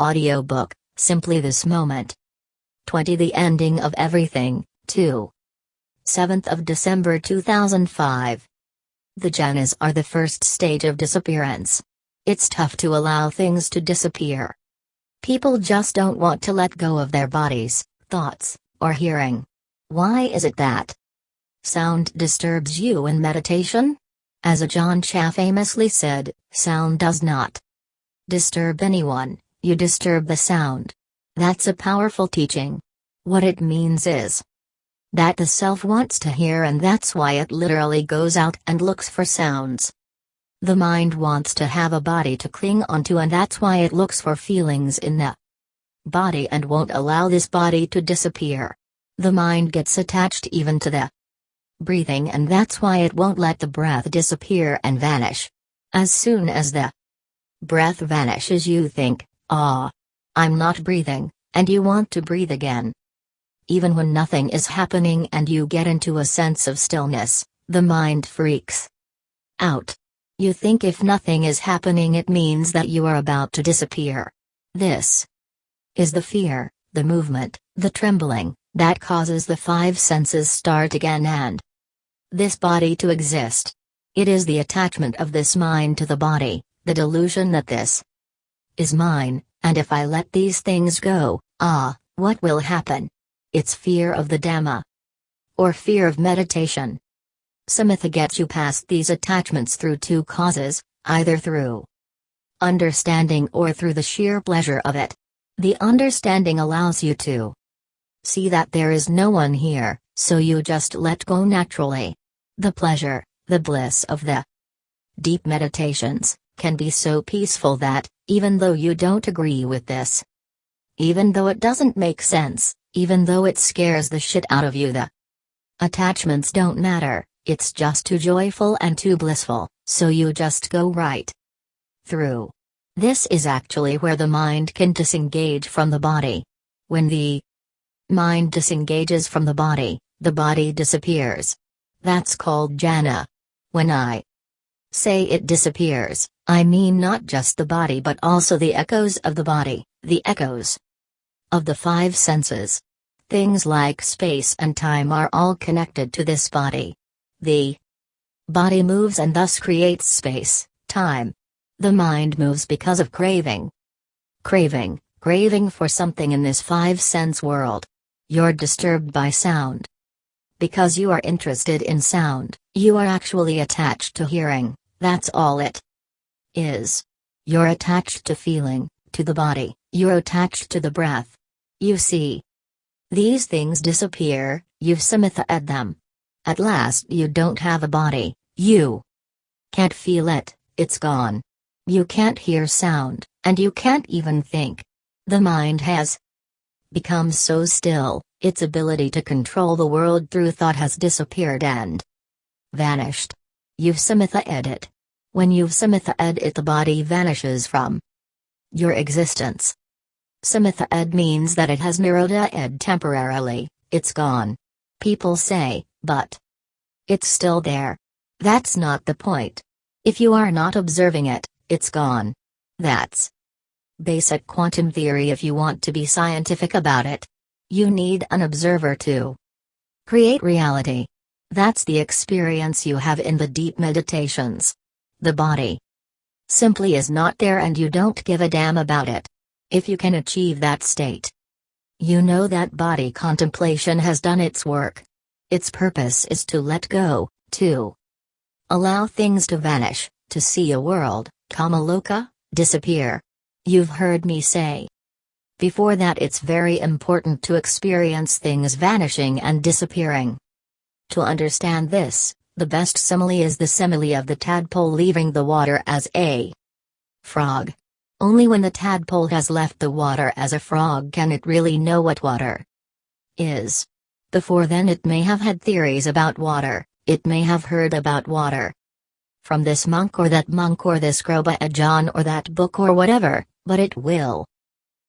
Audiobook, Simply This Moment. 20 The Ending of Everything, 2. 7th of December 2005. The jhanas are the first stage of disappearance. It's tough to allow things to disappear. People just don't want to let go of their bodies, thoughts, or hearing. Why is it that sound disturbs you in meditation? As Ajahn Chah famously said, sound does not disturb anyone, you disturb the sound. That's a powerful teaching. What it means is that the self wants to hear and that's why it literally goes out and looks for sounds. The mind wants to have a body to cling onto and that's why it looks for feelings in the body and won't allow this body to disappear. The mind gets attached even to the breathing and that's why it won't let the breath disappear and vanish. As soon as the breath vanishes you think, Ah. I'm not breathing, and you want to breathe again. Even when nothing is happening and you get into a sense of stillness, the mind freaks out. You think if nothing is happening, it means that you are about to disappear. This is the fear, the movement, the trembling, that causes the five senses start again and this body to exist. It is the attachment of this mind to the body, the delusion that this is mine, and if I let these things go, ah, what will happen? It's fear of the Dhamma. Or fear of meditation. Samatha gets you past these attachments through two causes, either through understanding or through the sheer pleasure of it. The understanding allows you to see that there is no one here, so you just let go naturally. The pleasure, the bliss of the deep meditations, can be so peaceful that, even though you don't agree with this, even though it doesn't make sense, even though it scares the shit out of you, the attachments don't matter, it's just too joyful and too blissful, so you just go right through. This is actually where the mind can disengage from the body. When the mind disengages from the body, the body disappears. That's called jhana. When I say it disappears, I mean not just the body but also the echoes of the body, the echoes of the five senses. Things like space and time are all connected to this body. The body moves and thus creates space, time. The mind moves because of craving. Craving, craving for something in this five sense world. You're disturbed by sound. Because you are interested in sound, you are actually attached to hearing, that's all it is. You're attached to feeling, to the body, you're attached to the breath. You see. These things disappear, you've samatha them. At last you don't have a body, you can't feel it, it's gone. You can't hear sound, and you can't even think. The mind has become so still, its ability to control the world through thought has disappeared and vanished. You've samatha it. When you've samatha-ed it the body vanishes from your existence. Samatha-ed means that it has nirodha ed temporarily, it's gone. People say, but it's still there. That's not the point. If you are not observing it, it's gone. That's basic quantum theory if you want to be scientific about it. You need an observer to create reality. That's the experience you have in the deep meditations. The body simply is not there and you don't give a damn about it. If you can achieve that state, you know that body contemplation has done its work. Its purpose is to let go, to allow things to vanish, to see a world, kamaloka, disappear. You've heard me say. Before that, it's very important to experience things vanishing and disappearing. To understand this, the best simile is the simile of the tadpole leaving the water as a frog. Only when the tadpole has left the water as a frog can it really know what water is. Before then, it may have had theories about water, it may have heard about water from this monk or that monk or this Kruba Ajahn or that book or whatever, but it will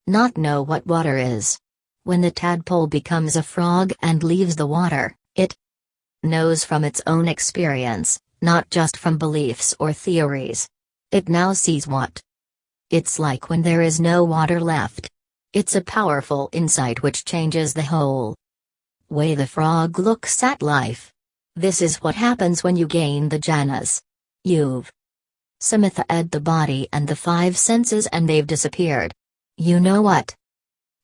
not know what water is. When the tadpole becomes a frog and leaves the water, it knows from its own experience, not just from beliefs or theories. It now sees what It's like when there is no water left. It's a powerful insight which changes the whole way the frog looks at life. This is what happens when you gain the jhanas. You've Samatha ed the body and the five senses and they've disappeared. You know what?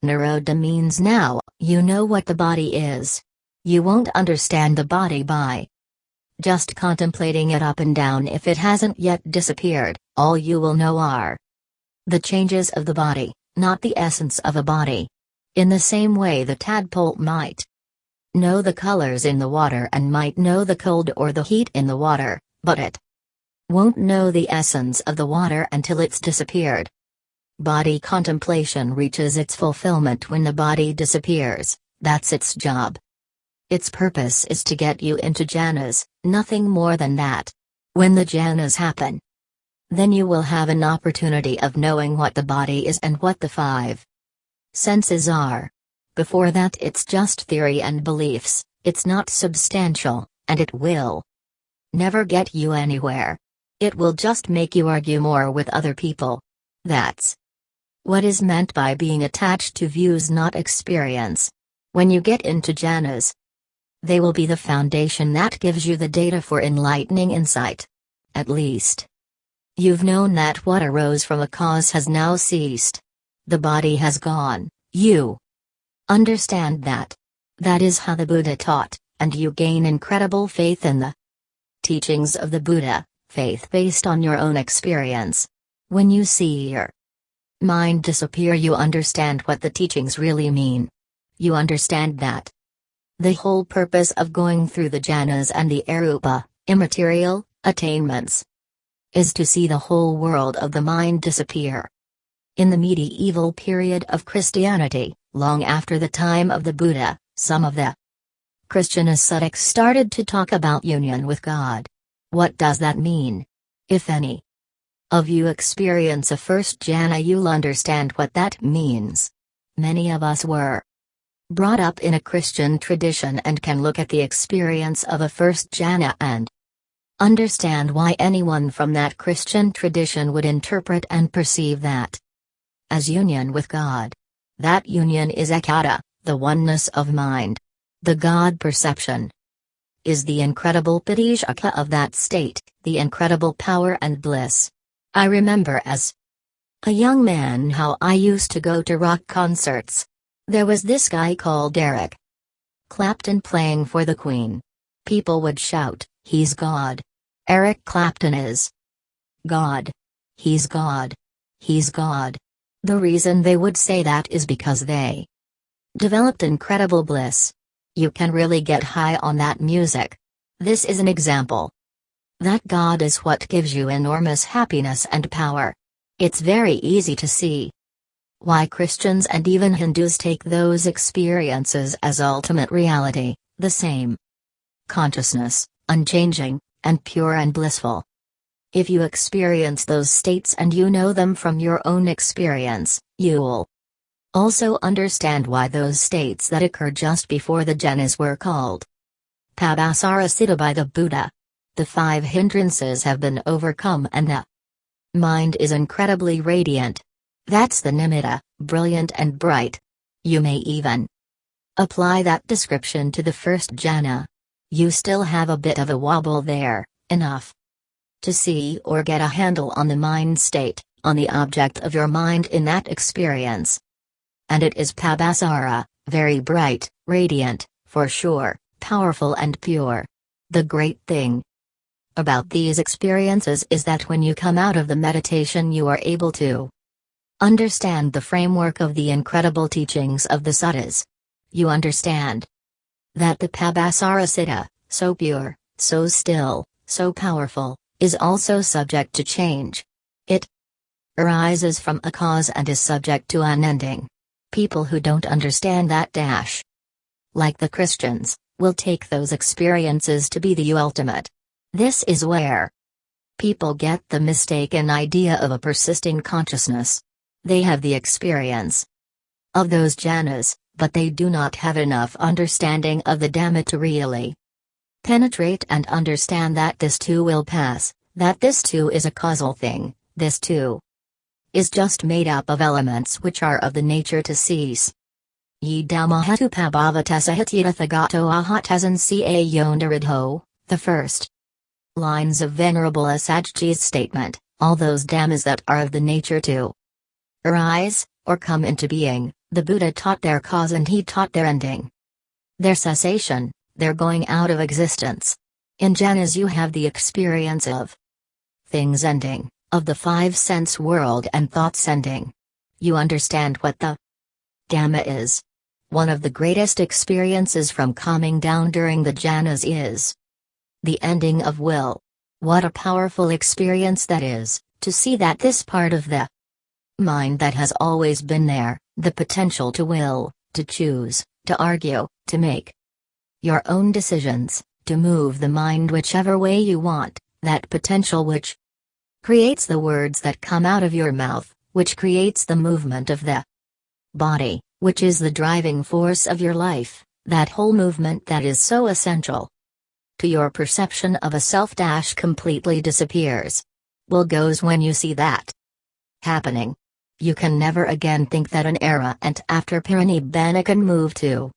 Nirodha means now, you know what the body is. You won't understand the body by just contemplating it up and down if it hasn't yet disappeared, all you will know are the changes of the body, not the essence of a body. In the same way the tadpole might know the colors in the water and might know the cold or the heat in the water, but it won't know the essence of the water until it's disappeared. Body contemplation reaches its fulfillment when the body disappears, that's its job. Its purpose is to get you into jhanas, nothing more than that. When the jhanas happen, then you will have an opportunity of knowing what the body is and what the five senses are. Before that, it's just theory and beliefs, it's not substantial, and it will never get you anywhere. It will just make you argue more with other people. That's what is meant by being attached to views not experience. When you get into jhanas, they will be the foundation that gives you the data for enlightening insight. At least. You've known that what arose from a cause has now ceased. The body has gone, you understand that. That is how the Buddha taught, and you gain incredible faith in the teachings of the Buddha, faith based on your own experience. When you see your mind disappear, you understand what the teachings really mean. You understand that. The whole purpose of going through the jhanas and the arupa, immaterial, attainments, is to see the whole world of the mind disappear. In the medieval period of Christianity, long after the time of the Buddha, some of the Christian ascetics started to talk about union with God. What does that mean? If any of you experience a first jhana you'll understand what that means. Many of us were brought up in a Christian tradition and can look at the experience of a first jhana and understand why anyone from that Christian tradition would interpret and perceive that as union with God. That union is ekata, the oneness of mind. The God perception is the incredible piti-sukha of that state, the incredible power and bliss. I remember as a young man how I used to go to rock concerts. There was this guy called Eric Clapton playing for the Queen. People would shout, He's God. Eric Clapton is God. He's God. He's God. The reason they would say that is because they developed incredible bliss. You can really get high on that music. This is an example. That God is what gives you enormous happiness and power. It's very easy to see why Christians and even Hindus take those experiences as ultimate reality, the same consciousness, unchanging, and pure and blissful. If you experience those states and you know them from your own experience, you'll also understand why those states that occur just before the jhanas were called Pabhassara Citta by the Buddha. The five hindrances have been overcome and the mind is incredibly radiant. That's the nimitta, brilliant and bright. You may even apply that description to the first jhana. You still have a bit of a wobble there, enough to see or get a handle on the mind state, on the object of your mind in that experience. And it is Pabhassara, very bright, radiant, for sure, powerful and pure. The great thing about these experiences is that when you come out of the meditation, you are able to understand the framework of the incredible teachings of the suttas. You understand that the Pabhassara Citta, so pure, so still, so powerful, is also subject to change. It arises from a cause and is subject to unending. People who don't understand that dash, like the Christians, will take those experiences to be the ultimate. This is where people get the mistaken idea of a persisting consciousness. They have the experience of those jhanas, but they do not have enough understanding of the Dhamma to really penetrate and understand that this too will pass, that this too is a causal thing, this too is just made up of elements which are of the nature to cease. Ye Dhammahetu Pabhavatasahityathagato Ahatesan Ca Yondaridho, the first lines of Venerable Assaji's statement, all those dhammas that are of the nature to arise, or come into being, the Buddha taught their cause and he taught their ending. Their cessation, their going out of existence. In jhanas you have the experience of things ending, of the five sense world and thoughts ending. You understand what the Dhamma is. One of the greatest experiences from calming down during the jhanas is the ending of will. What a powerful experience that is, to see that this part of the mind that has always been there, the potential to will, to choose, to argue, to make your own decisions, to move the mind whichever way you want, that potential which creates the words that come out of your mouth, which creates the movement of the body, which is the driving force of your life, that whole movement that is so essential to your perception of a self dash completely disappears. Will goes when you see that happening. You can never again think that an arahant after Parinibbana can move to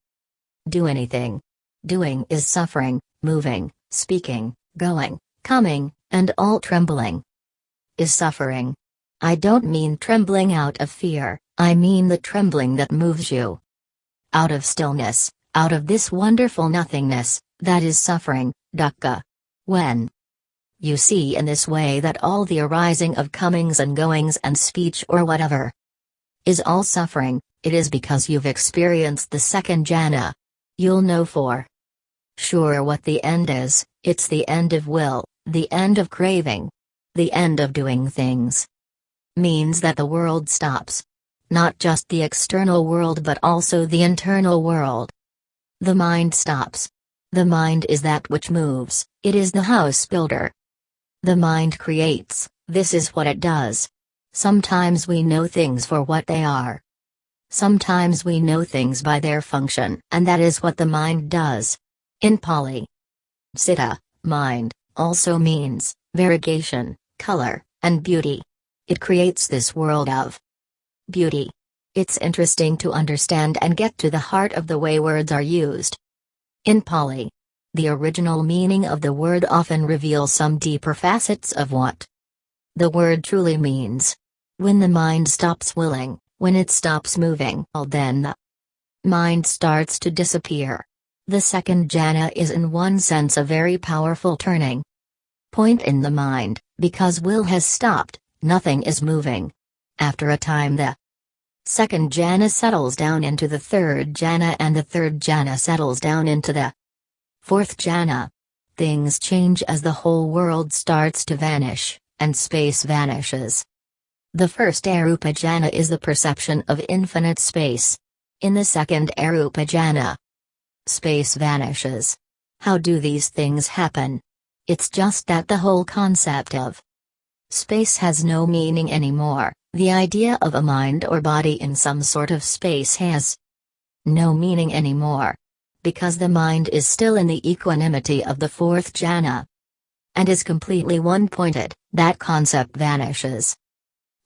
do anything. Doing is suffering, moving, speaking, going, coming, and all trembling is suffering. I don't mean trembling out of fear, I mean the trembling that moves you out of stillness, out of this wonderful nothingness, that is suffering, dukkha. When you see in this way that all the arising of comings and goings and speech or whatever is all suffering, it is because you've experienced the second jhana. You'll know for sure what the end is, it's the end of will, the end of craving, the end of doing things. Means that the world stops. Not just the external world but also the internal world. The mind stops. The mind is that which moves, it is the house builder. The mind creates, this is what it does. Sometimes we know things for what they are. Sometimes we know things by their function, and that is what the mind does. In Pali, Citta, mind, also means variegation, color, and beauty. It creates this world of beauty. It's interesting to understand and get to the heart of the way words are used. In Pali, the original meaning of the word often reveals some deeper facets of what the word truly means. When the mind stops willing, when it stops moving, well then the mind starts to disappear. The second jhana is in one sense a very powerful turning point in the mind, because will has stopped, nothing is moving. After a time the Second jhana settles down into the third jhana and the third jhana settles down into the fourth jhana. Things change as the whole world starts to vanish, and space vanishes. The first Arupa jhana is the perception of infinite space. In the second Arupa jhana, space vanishes. How do these things happen? It's just that the whole concept of space has no meaning anymore. The idea of a mind or body in some sort of space has no meaning anymore. Because the mind is still in the equanimity of the fourth jhana and is completely one pointed, that concept vanishes.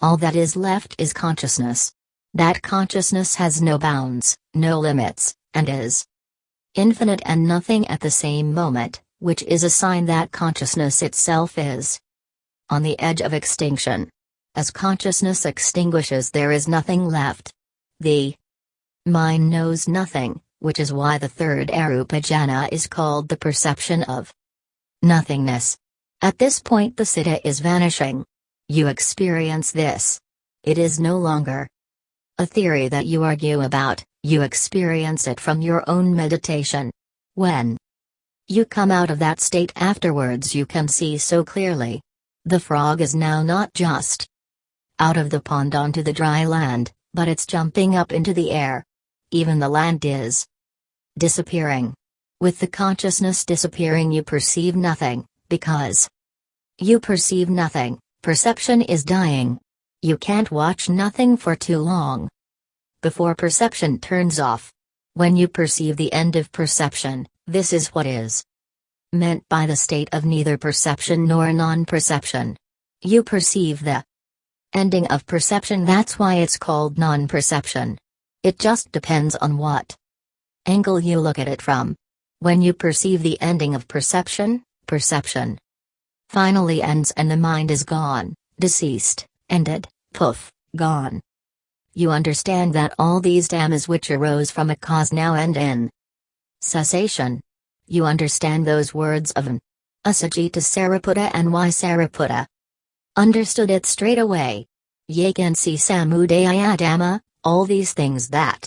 All that is left is consciousness. That consciousness has no bounds, no limits, and is infinite and nothing at the same moment, which is a sign that consciousness itself is on the edge of extinction. As consciousness extinguishes, there is nothing left. The mind knows nothing, which is why the third Arupajana is called the perception of nothingness. At this point, the citta is vanishing. You experience this. It is no longer a theory that you argue about, you experience it from your own meditation. When you come out of that state afterwards, you can see so clearly. The frog is now not just out of the pond onto the dry land, but it's jumping up into the air. Even the land is disappearing. With the consciousness disappearing, you perceive nothing, because you perceive nothing, perception is dying. You can't watch nothing for too long. Before perception turns off. When you perceive the end of perception, this is what is meant by the state of neither perception nor non perception. You perceive the Ending of perception that's why it's called non-perception. It just depends on what angle you look at it from. When you perceive the ending of perception, perception finally ends and the mind is gone, deceased, ended, poof, gone. You understand that all these dhammas which arose from a cause now end in cessation. You understand those words of an Asajita Sariputta and why Sariputta understood it straight away. Yakansi Samudaya Dhamma, all these things that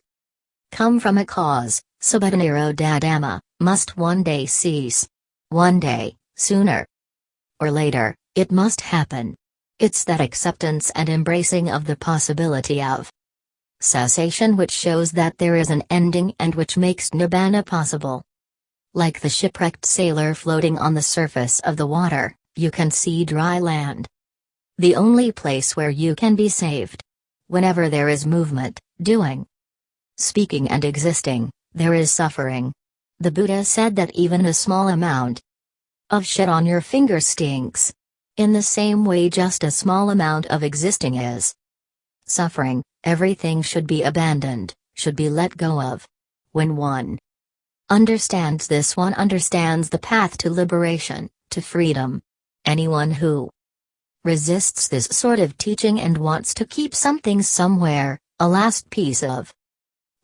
come from a cause, Subhadaniro Dadama, must one day cease. One day, sooner or later, it must happen. It's that acceptance and embracing of the possibility of cessation which shows that there is an ending and which makes nibbana possible. Like the shipwrecked sailor floating on the surface of the water, you can see dry land. The only place where you can be saved. Whenever there is movement, doing, speaking, and existing, there is suffering. The Buddha said that even a small amount of shit on your finger stinks. In the same way, just a small amount of existing is suffering, everything should be abandoned, should be let go of. When one understands this, one understands the path to liberation, to freedom. Anyone who resists this sort of teaching and wants to keep something somewhere, a last piece of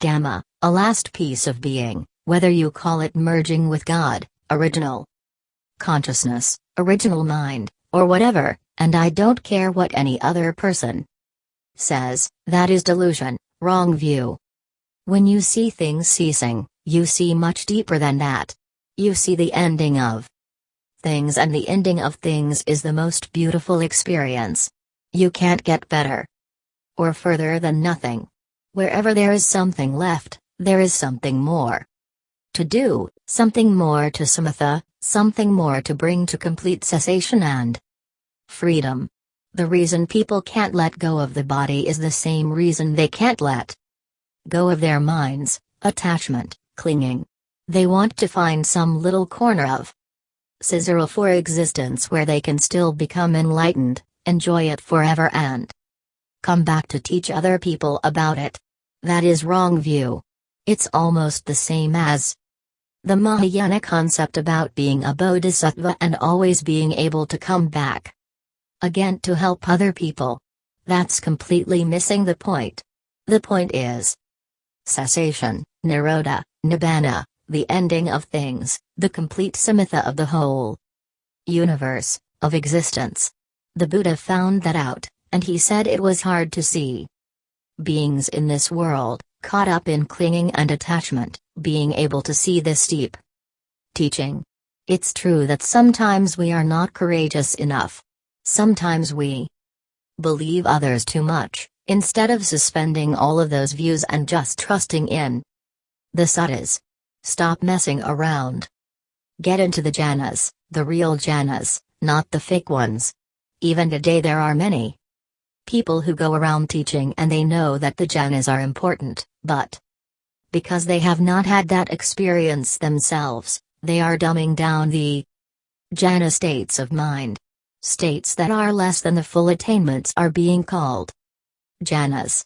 Dhamma, a last piece of being, whether you call it merging with God, original consciousness, original mind, or whatever, and I don't care what any other person says, that is delusion, wrong view. When you see things ceasing, you see much deeper than that. You see the ending of things, and the ending of things is the most beautiful experience. You can't get better or further than nothing. Wherever there is something left, there is something more to do, something more to samatha, something more to bring to complete cessation and freedom. The reason people can't let go of the body is the same reason they can't let go of their minds, attachment, clinging. They want to find some little corner of scissor for existence where they can still become enlightened, enjoy it forever and come back to teach other people about it. That is wrong view. It's almost the same as the Mahayana concept about being a bodhisattva and always being able to come back again to help other people. That's completely missing the point. The point is cessation, nirodha, nibbana, the ending of things, the complete samatha of the whole universe, of existence. The Buddha found that out, and he said it was hard to see. Beings in this world, caught up in clinging and attachment, being able to see this deep teaching. It's true that sometimes we are not courageous enough. Sometimes we believe others too much, instead of suspending all of those views and just trusting in the suttas. Stop messing around. Get into the jhanas, the real jhanas, not the fake ones. Even today there are many people who go around teaching and they know that the jhanas are important, but because they have not had that experience themselves, they are dumbing down the jhana states of mind. States that are less than the full attainments are being called jhanas.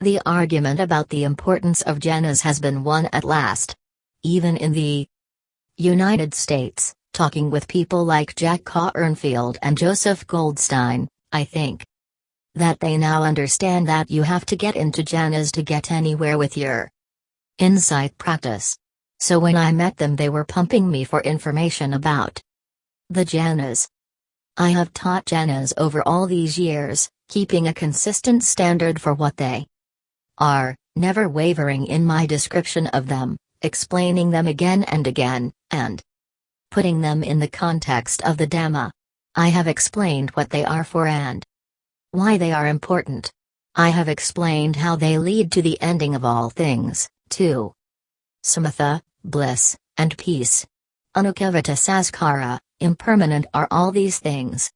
The argument about the importance of jhanas has been won at last. Even in the United States, talking with people like Jack Kornfield and Joseph Goldstein, I think that they now understand that you have to get into jhanas to get anywhere with your insight practice. So when I met them, they were pumping me for information about the jhanas. I have taught jhanas over all these years, keeping a consistent standard for what they are, never wavering in my description of them, explaining them again and again, and putting them in the context of the Dhamma. I have explained what they are for and why they are important. I have explained how they lead to the ending of all things, too. Samatha, bliss, and peace. Anukkhavata saskara, impermanent are all these things.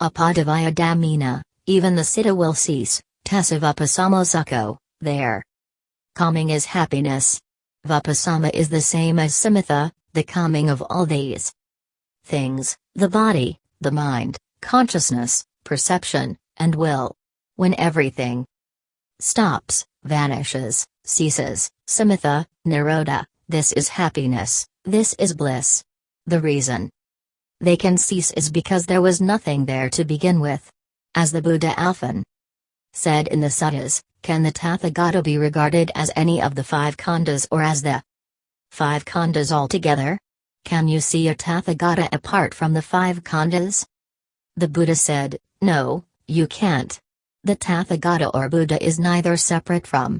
Apadavaya damina, even the siddha will cease, tesavapasamo there. Calming is happiness. Vipassana is the same as samatha, the calming of all these things, the body, the mind, consciousness, perception, and will. when everything stops, vanishes, ceases, samatha, nirodha, this is happiness, this is bliss. The reason they can cease is because there was nothing there to begin with. As the Buddha often said in the suttas, can the Tathagata be regarded as any of the five khandhas or as the five khandhas altogether? Can you see a Tathagata apart from the five khandhas? The Buddha said, No, you can't. The Tathagata or Buddha is neither separate from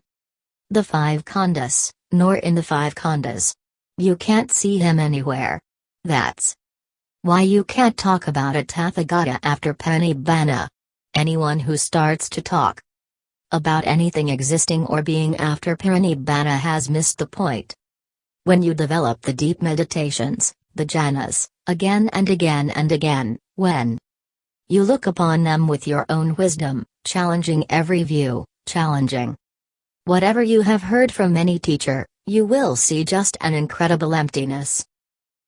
the five khandhas, nor in the five khandhas. You can't see him anywhere. That's why you can't talk about a Tathagata after Parinibbana. Anyone who starts to talk about anything existing or being after Parinibbana has missed the point. When you develop the deep meditations, the jhanas, again and again and again, when you look upon them with your own wisdom, challenging every view, challenging whatever you have heard from any teacher, you will see just an incredible emptiness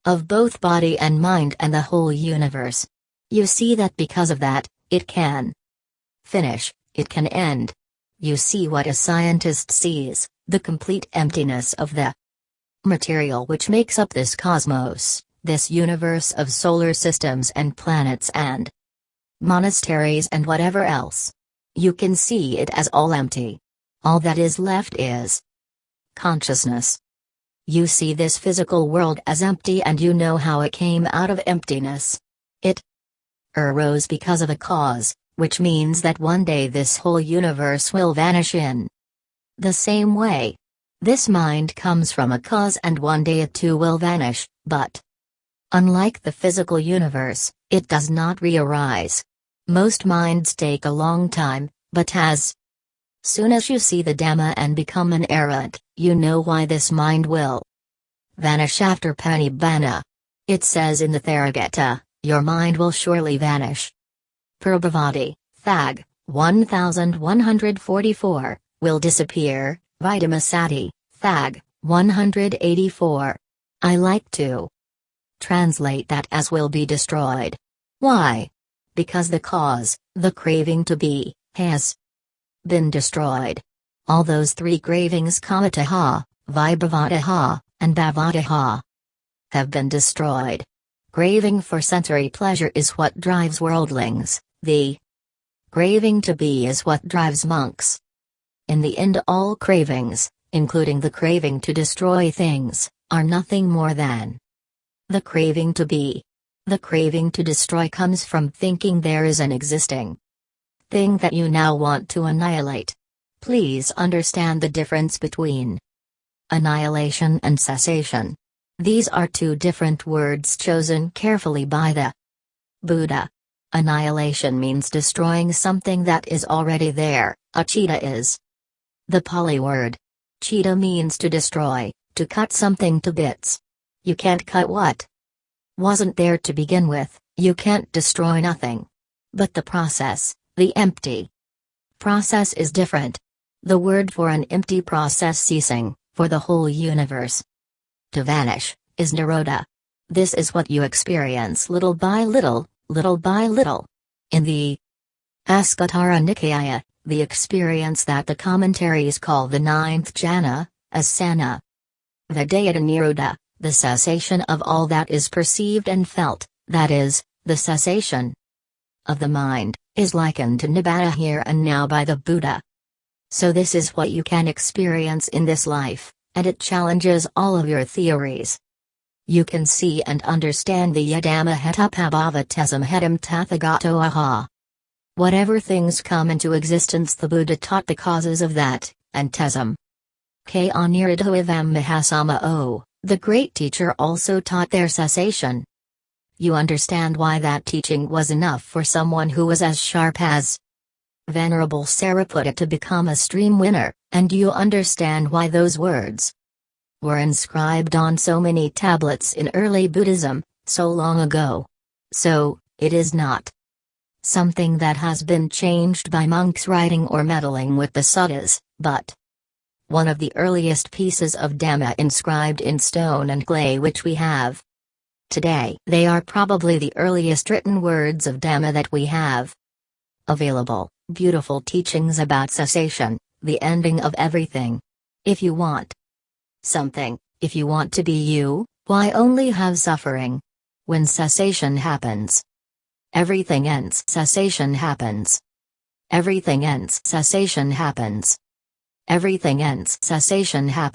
of both body and mind and the whole universe. You see that because of that, it can finish, it can end. You see what a scientist sees the complete emptiness of the material which makes up this cosmos, this universe of solar systems and planets and monasteries and whatever else. You can see it as all empty. All that is left is consciousness. You see this physical world as empty and you know how it came out of emptiness. It arose because of a cause, which means that one day this whole universe will vanish in the same way. This mind comes from a cause and one day it too will vanish, but unlike the physical universe, it does not re-arise. Most minds take a long time, but as Soon as you see the Dhamma and become an arhat, you know why this mind will vanish after Parinibbana. It says in the Theragatha, your mind will surely vanish. Prabhavati, Thag, 1144, will disappear, Vitamasati, Thag, 184. I like to translate that as will be destroyed. Why? Because the cause, the craving to be, has been destroyed. All those three cravings kamatanha, vibhavatanha, and bhavatanha have been destroyed. Craving for sensory pleasure is what drives worldlings, the craving to be is what drives monks. In the end all cravings, including the craving to destroy things, are nothing more than the craving to be. The craving to destroy comes from thinking there is an existing thing that you now want to annihilate. Please understand the difference between annihilation and cessation. These are two different words chosen carefully by the Buddha. Annihilation means destroying something that is already there, achita is the Pali word. Chita means to destroy, to cut something to bits. You can't cut what wasn't there to begin with, you can't destroy nothing. But the process, the empty process is different. The word for an empty process ceasing, for the whole universe to vanish, is Nirodha. This is what you experience little by little, little by little. In the Anguttara Nikaya, the experience that the commentaries call the ninth jhana, asana. Vedayata Nirodha, the cessation of all that is perceived and felt, that is, the cessation of the mind, is likened to Nibbana here and now by the Buddha. So this is what you can experience in this life, and it challenges all of your theories. You can see and understand the Yadama Hetapabhavatesam Hetam Tathagato Aha. Whatever things come into existence the Buddha taught the causes of that, and Tesam. K. Aniridhoivam Mahasama O, the great teacher also taught their cessation you understand why that teaching was enough for someone who was as sharp as Venerable Sariputta to become a stream winner, and you understand why those words were inscribed on so many tablets in early Buddhism, so long ago. So, it is not something that has been changed by monks writing or meddling with the suttas, but one of the earliest pieces of Dhamma inscribed in stone and clay which we have. Today, they are probably the earliest written words of Dhamma that we have available. Beautiful teachings about cessation, the ending of everything. If you want something, if you want to be you, why only have suffering? When cessation happens, everything ends. Cessation happens. Everything ends. Cessation happens. Everything ends. Cessation happens.